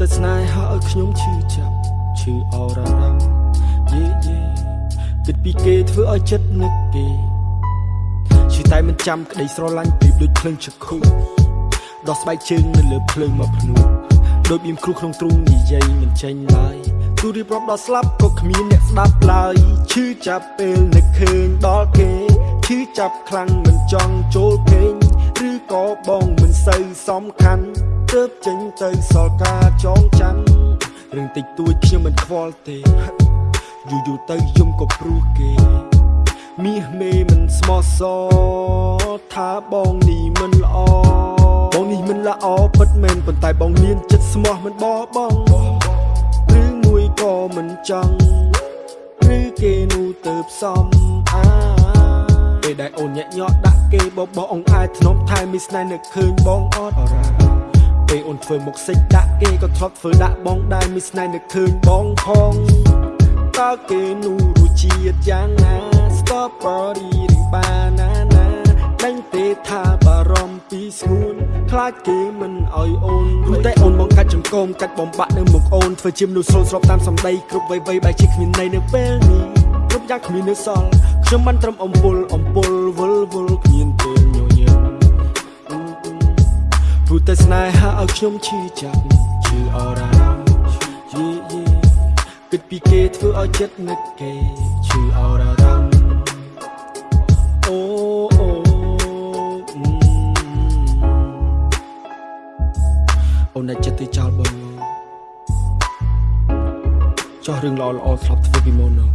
តែស្នេហាឲ្យខ្ញុំឈឺចាប់ឈឺអរ៉ារ៉ាំយេយេគិតពីគេធ្វើឲ្យចិត្តនឹកគេឈឺតែមិនចាំក្តីស្រឡាញ់ពីដូចភ្លើងចក្ខុដោះស្បែកជើងនៅលើភ្លើងមកភ្នោះដូចបៀមគ្រូក្នុងទ្រូងនិយាយមិនចេញឡើយទូរៀបរាប់ដល់ស្លាប់ក៏គ្មានអ្នកស្ដាប់ឡើយឈឺចាប់ពេលនឹកឃើញដល់គេឈឺចាប់ខ្លាំងមិនចង់ចូលគេងឬក៏បងមិនសូវសំខាន់ ទើបចេញទៅសល់ការចងចាំរឿងតិចតួចខ្ញុំមិនខ្វល់ទេយូរយូរទៅយំក៏ព្រោះគេមាសមេមិនស្មោះសរថាបងនេះមិនល្អបងនេះមិនល្អពិតមែនប៉ុន្តែបងមានចិត្តស្មោះមិនបោះបង់ឬមួយក៏មិនចង់ឬគេនោះទៅផ្សំអាពេលដែលអូនញាក់ញ័រដាក់គេបបោអងអាយធ្នមថែមីស្នេហ៍នឹកឃើញបងអត់រ៉ា ពេលអូនធ្វើមុខសិចដាក់គេក៏ធ្លាប់ធ្វើដាក់បងដែរមីស្នេហ៍នឹកឃើញបងផងតើគេនោះរសជាតិយ៉ាងណា Strawberry ឬ banana ដាញ់ទេថាបារម្ភពីស្ងួនខ្លាចគេមិនអោយអូនព្រោះតែអូនបងកាច់ចង្គមកាច់បំបាក់នៅមុខអូនធ្វើជាមនុស្សស្រួលស្របតាមសម្ដីគ្រប់វ័យវ័យបែរជាគ្មានន័យនៅពេលនេះគ្រប់យ៉ាងគ្មាននៅសល់ខ្ញុំបានត្រឹមអំពុលអំពុលវល់វល់គ្មាន ស្នេហាឲ្យខ្ញុំឈឺចាប់ឈឺអរ៉ាយេយេគិតពីគេធ្វើឲ្យចិត្តនឹកគេឈឺអរ៉ាអូអូអូនតែចិត្តទៅចោលបងចោះរឿងល្អល្អធ្លាប់ធ្វើពីមុននោះ